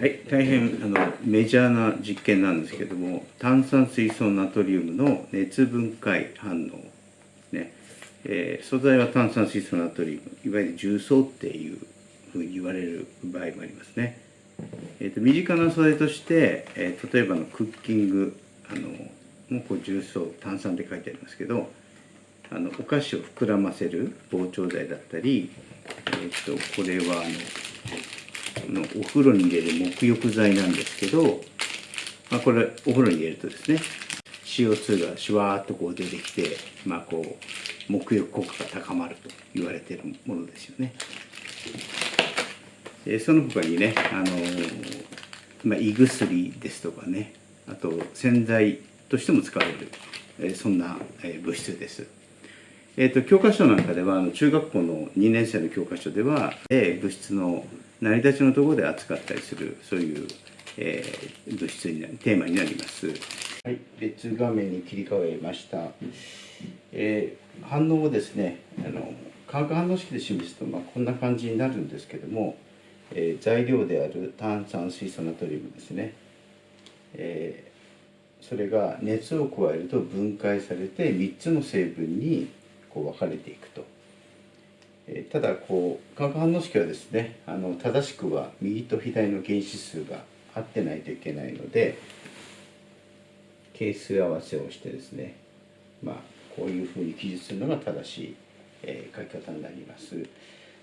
はい、大変あのメジャーな実験なんですけども炭酸水素ナトリウムの熱分解反応、ねえー素材は炭酸水素ナトリウムいわゆる重曹っていうふうに言われる場合もありますね。えー、と身近な素材として、えー例えばのクッキングあのもうこう重曹炭酸って書いてありますけどあのお菓子を膨らませる膨張剤だったり、えー、とこれはあののお風呂に入れる沐浴剤なんですけど、まあ、これお風呂に入れるとですね CO2 がシュワーっとこう出てきて、まあ、こう沐浴効果が高まると言われているものですよね。えその他にね、あのーまあ、胃薬ですとかねあと洗剤としても使われる、えそんな、え物質です。えー、と教科書なんかではあの中学校の2年生の教科書では、えー物質の成り立ちのところで扱ったりするそういう、えー物質になテーマになります。はい、別画面に切り替えました。えー反応をですねあの化学反応式で示すと、まあ、こんな感じになるんですけども、えー材料である炭酸水素ナトリウムですね、えーそれが熱を加えると分解されて3つの成分にこう分かれていくと。えーただこう化学反応式はですねあの正しくは右と左の原子数が合ってないといけないので係数合わせをしてですねまあこういうふうに記述するのが正しい、えー書き方になります。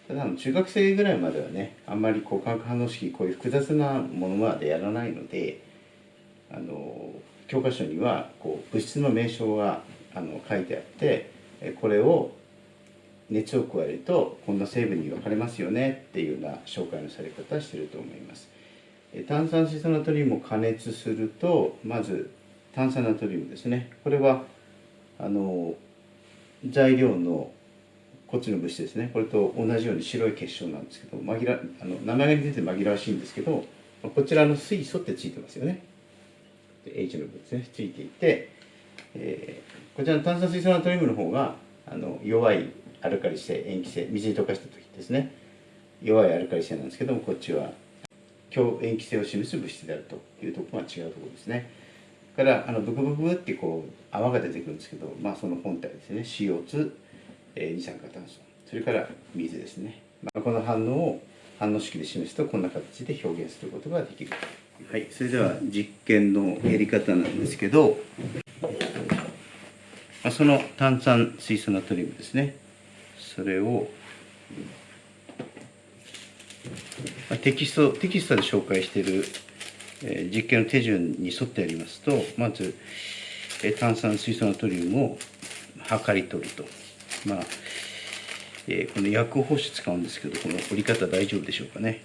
ただあの中学生ぐらいまではねあんまりこう化学反応式こういう複雑なものまでやらないのであの教科書にはこう物質の名称があの書いてあってこれを熱を加えるとこんな成分に分かれますよねっていうような紹介のされ方をしていると思います。え炭酸水素ナトリウムを加熱するとまず炭酸ナトリウムですねこれはあの材料のこっちの物質ですねこれと同じように白い結晶なんですけど紛らあの名前が出て紛らわしいんですけどこちらの水素ってついてますよね。で H の部分ですねついていて、えーこちらの炭酸水素ナトリウムの方があの弱いアルカリ性塩基性水に溶かした時ですね。弱いアルカリ性なんですけどもこっちは強塩基性を示す物質であるというところが違うところですね。からあのブクブクってこう泡が出てくるんですけど、まあ、その本体ですね。CO2、え二酸化炭素。それから水ですね、まあ、この反応を反応式で示すとこんな形で表現することができる。はい。それでは実験のやり方なんですけど、その炭酸水素ナトリウムですね。それをテキストテキストで紹介している、実験の手順に沿ってやりますとまず、炭酸水素ナトリウムを測り取ると。まあ、この薬包紙使うんですけどこの折り方大丈夫でしょうかね。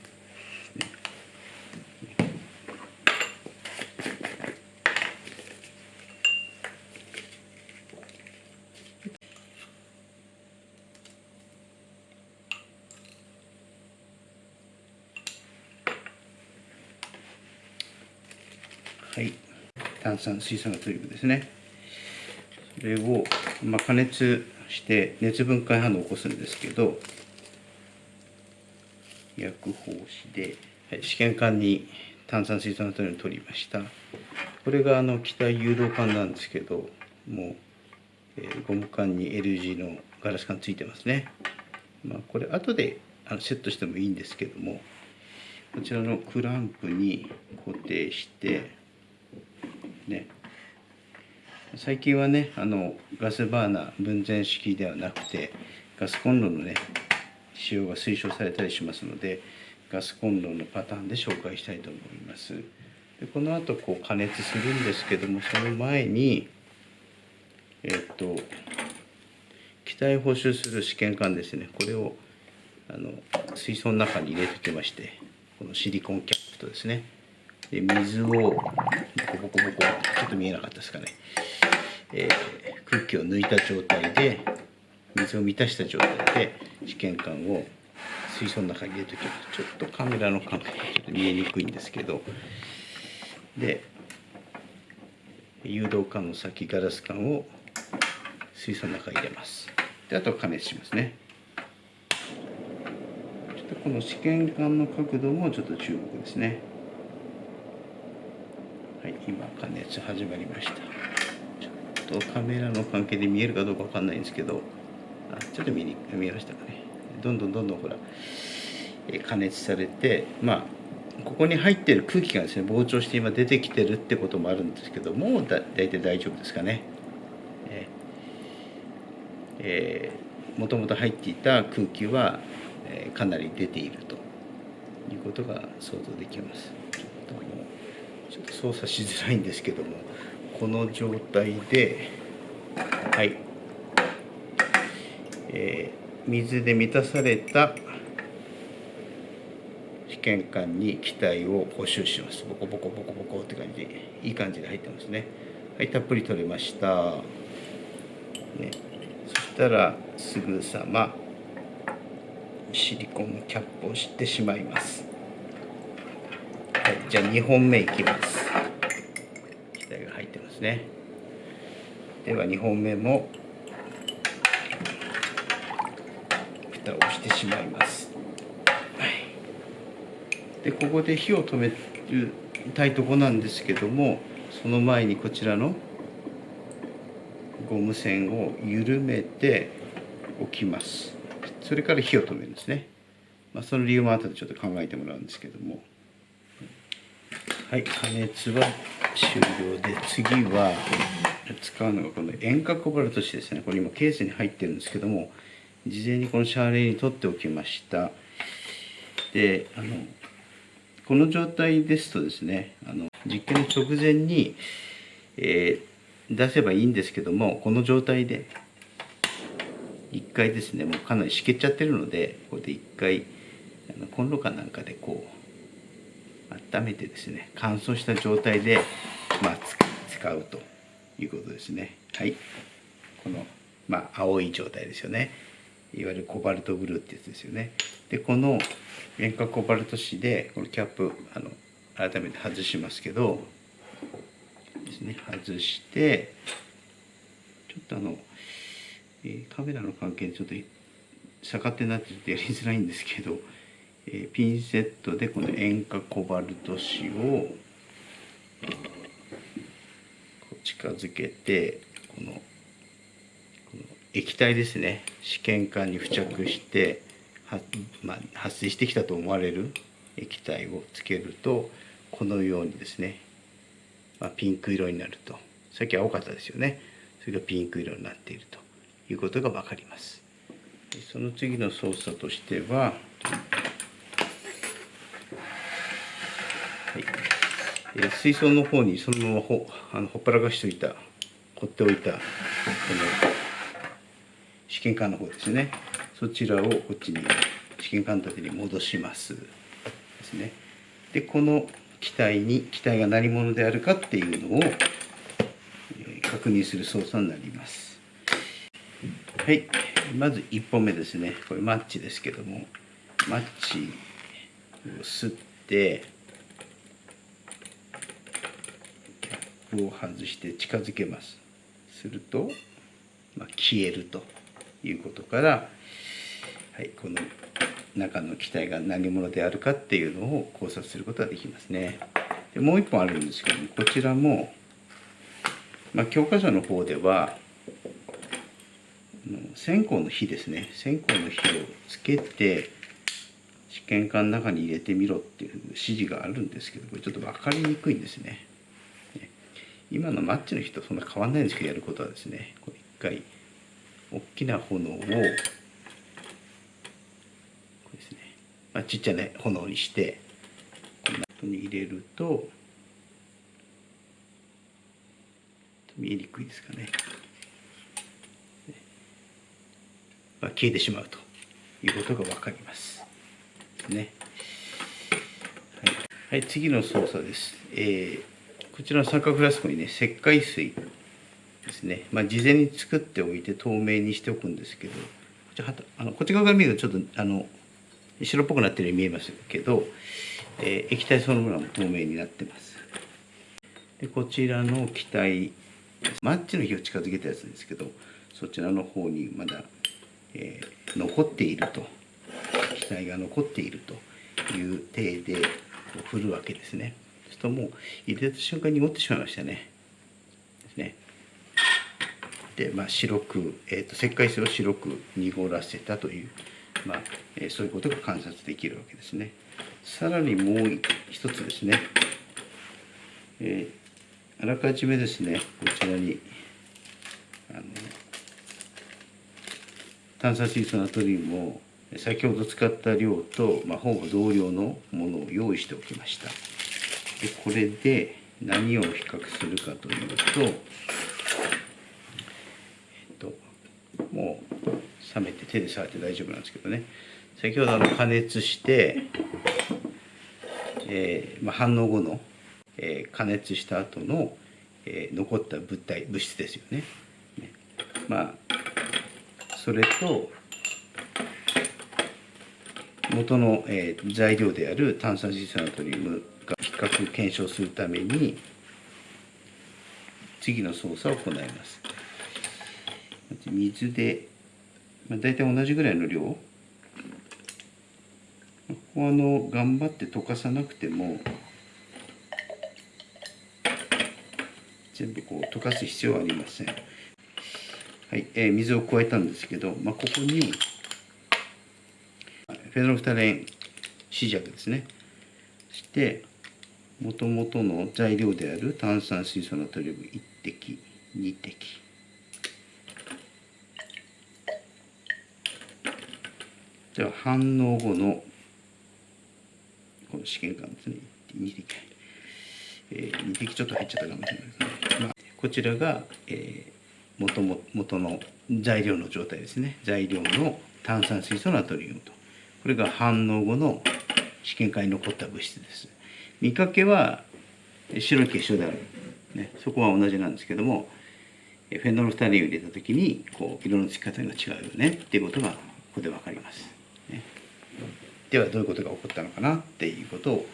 はい。炭酸水素ナトリウムですね。それを、まあ、加熱して熱分解反応を起こすんですけど薬包紙で、はい、試験管に炭酸水素ナトリウムを取りました。これがあの気体誘導管なんですけどもう、えーゴム管に L 字のガラス管ついてますね。まあこれ後であのセットしてもいいんですけどもこちらのクランプに固定してね。最近はねあのガスバーナー分前式ではなくてガスコンロのね使用が推奨されたりしますのでガスコンロのパターンで紹介したいと思います。でこの後こう加熱するんですけどもその前にえっと気体補修する試験管ですね。これをあの水槽の中に入れてきましてこのシリコンキャップとですね。で水をコボコボコちょっと見えなかったですかね、えー空気を抜いた状態で水を満たした状態で試験管を水槽の中に入れておきますちょっとカメラの感覚がちょっと見えにくいんですけどで誘導管の先ガラス管を水槽の中に入れますであとは加熱しますねちょっとこの試験管の角度もちょっと注目ですね、今加熱始まりました。ちょっとカメラの関係で見えるかどうかわかんないんですけど、あ、ちょっと見に見えましたかね。どんどんどんどんほら、加熱されて、まあここに入ってる空気がですね膨張して今出てきてるってこともあるんですけどもうだ大体大丈夫ですかね。えーえー、もともと入っていた空気は、えー、かなり出ているということが想像できます。ちょっと操作しづらいんですけどもこの状態ではい、えー、水で満たされた試験管に気体を補修します。ボコボコボコボコって感じでいい感じで入ってますね。はいたっぷり取れました、ね、そしたらすぐさまシリコンキャップをしてしまいます。じゃあ2本目いきます。気体が入ってますね。では2本目も蓋をしてしまいます。でここで火を止めたいとこなんですけどもその前にこちらのゴム栓を緩めておきます。それから火を止めるんですね、まあ、その理由も後でちょっと考えてもらうんですけども。はい加熱は終了で次は使うのがこの塩化コバルト紙ですねこれ今ケースに入ってるんですけども事前にこのシャーレに取っておきました。であのこの状態ですとですねあの実験の直前に、えー、出せばいいんですけどもこの状態で1回ですねもうかなりしけちゃってるのでここで1回あのコンロかなんかでこう温めてですね乾燥した状態で、まあ、使うということですね。はい。この、まあ、青い状態ですよね。いわゆるコバルトブルーってやつですよね。でこの塩化コバルト紙でこのキャップあの改めて外しますけどですね外してちょっとあの、えー、カメラの関係でちょっと 逆手になってちょっとやりづらいんですけど、えー、ピンセットでこの塩化コバルト紙を近づけてこの液体ですね。試験管に付着しては、まあ、発生してきたと思われる液体をつけるとこのようにですね、まあ、ピンク色になると。さっき青かったですよね。それがピンク色になっていると。いうことが分かります。その次の操作としては、はい。えー、水槽の方にそのままほあのほっぱらかしておいた放っておいたこの試験管の方ですね。そちらをこっちに試験管立てに戻します。ですね。でこの機体に機体が何者であるかっていうのを、確認する操作になります。はい。まず1本目ですね。これマッチですけども。マッチを吸ってキャップを外して近づけますすると、まあ、消えるということからはい、この中の機体が何者であるかっていうのを考察することができますね。でもう一本あるんですけどもこちらも、まあ、教科書の方では線香の火ですね線香の火をつけて試験管の中に入れてみろっていう指示があるんですけどこれちょっと分かりにくいんですね。今のマッチの火とそんな変わんないんですけどやることはですね一回大きな炎をまあ、ちっちゃな炎にしてこんなふうに入れると見えにくいですかね、まあ、消えてしまうと。いうことが分かります。ね。はい、はい、次の操作です、えー、こちらの三角フラスコにね。石灰水ですね、まあ、事前に作っておいて透明にしておくんですけどこっちあのこっち側から見るとちょっとあの白っぽくなってるように見えますけど、えー、液体そのものも透明になってます。でこちらの気体マッチの火を近づけたやつですけどそちらの方にまだ、えー、残っていると。気体が残っているという体で振るわけですね。するとも入れた瞬間に濁ってしまいましたね。ですね。で、まあ、白く、えーと、石灰水を白く濁らせたという、まあえー、そういうことが観察できるわけですね。さらにもう一つですね、えー、あらかじめですね、こちらにあの炭酸水素ナトリウムを先ほど使った量と、まあ、ほぼ同量のものを用意しておきました。でこれで何を比較するかというと、えっと、もう冷めて手で触って大丈夫なんですけどね先ほどあの加熱して、えーまあ、反応後の、えー、加熱した後の、えー、残った物体物質ですよね。ねまあそれと元の、えー、材料である炭酸水素ナトリウム検証するために次の操作を行います。水で、まあ、大体同じぐらいの量ここはあの頑張って溶かさなくても全部こう溶かす必要はありません。はい、えー、水を加えたんですけど、まあ、ここにフェノフタレン試着ですねしてもともとの材料である炭酸水素ナトリウム1滴2滴。では反応後のこの試験管ですね。2滴、えー、2滴ちょっと入っちゃったかもしれないですね、まあ、こちらが、えー、元も元の材料の状態ですね。材料の炭酸水素ナトリウムと。これが反応後の試験管に残った物質です。見かけは白い結晶である、ね、そこは同じなんですけどもフェノールフタリンを入れた時にこう色のつき方が違うよねっていうことがここで分かります。ね、ではどういうことが起こったのかなっていうことを、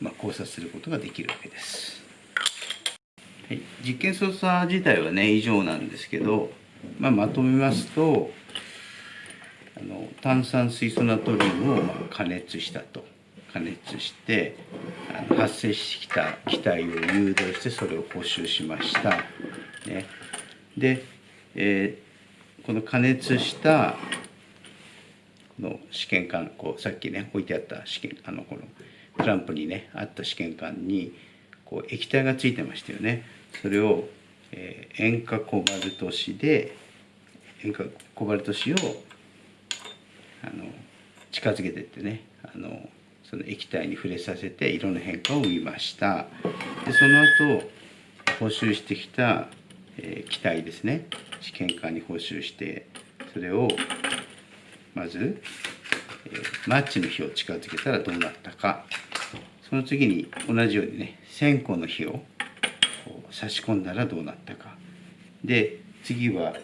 まあ、考察することができるわけです。はい、実験操作自体はね以上なんですけど、まあ、まとめますとあの炭酸水素ナトリウムを加熱したと加熱してあの発生してきた気体を誘導してそれを補修しました。ね、で、えー、この加熱したこの試験管こうさっきね置いてあった試験あのこのクランプにねあった試験管にこう液体がついてましたよね。それを、えー、塩化コバルト紙で塩化コバルト紙をあの近づけてってねあのその液体に触れさせて色の変化を見ました。でその後補修してきた、えー、気体ですね。試験管に補修してそれをまず、えー、マッチの火を近づけたらどうなったか。その次に同じようにね線香の火を差し込んだらどうなったか。で次は、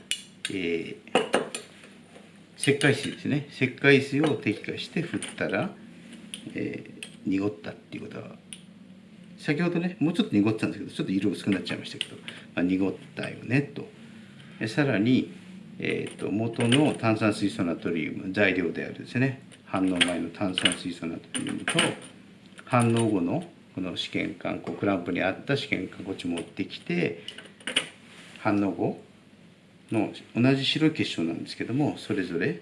えー、石灰水ですね。石灰水を滴下して振ったら、えー、濁ったっていうことは先ほどねもうちょっと濁ってたんですけどちょっと色薄くなっちゃいましたけど、まあ、濁ったよねと。さらに、えーと、元の炭酸水素ナトリウム材料であるですね反応前の炭酸水素ナトリウムと反応後のこの試験管こうクランプにあった試験管こっち持ってきて反応後の同じ白い結晶なんですけどもそれぞれ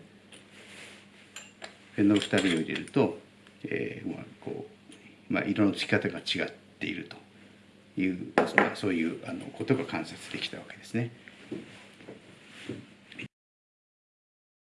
フェノール2人を入れると、えーまあこうまあ、色のつき方が違っているという、まあ、そういうあのことが観察できたわけですね。